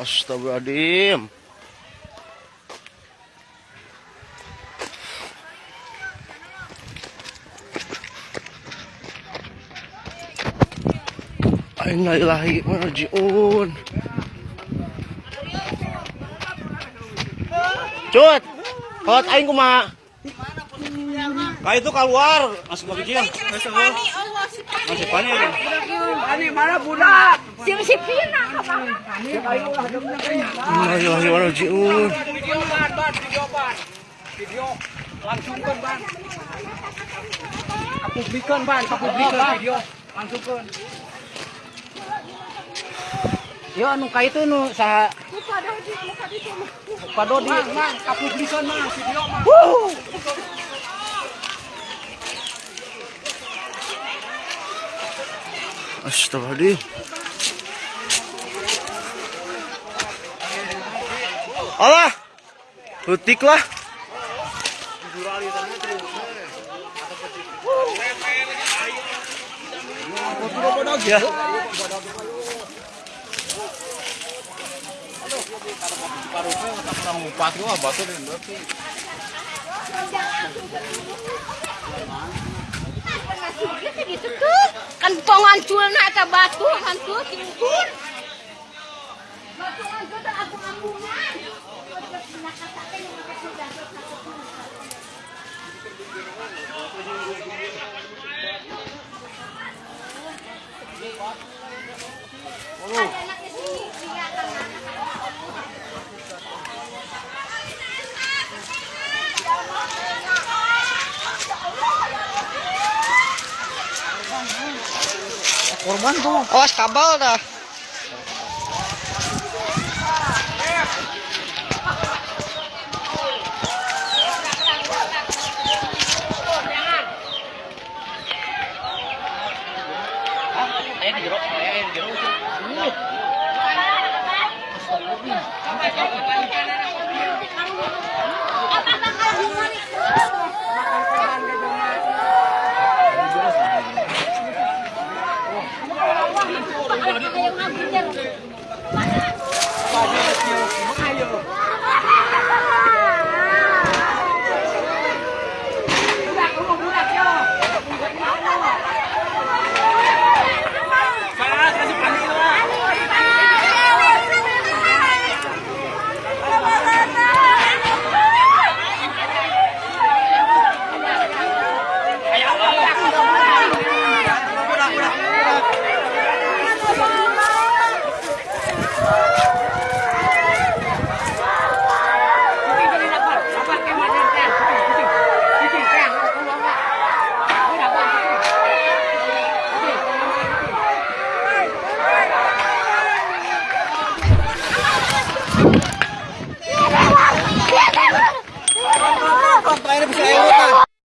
Astagfirullahaladzim. Innalillahi wa rajiun. Cut. Hot aing kumaha? Kak itu keluar, masuk ke kecil. Si Pani, Allah si Pani. Masih panik. Si si Pina. Video ban, ban, video ban. Video langsungkan ban. Kapublikan ban, kapublikan video. Langsungkan. Yo anu ka itu nu sa Pado di mang, kapublikan mang video mang. Astagfirullahaladzim. Allah. Putik lah. Ya. tuh. Kan batu hantu. Batu aku Korban tuh. Awas kabel dah.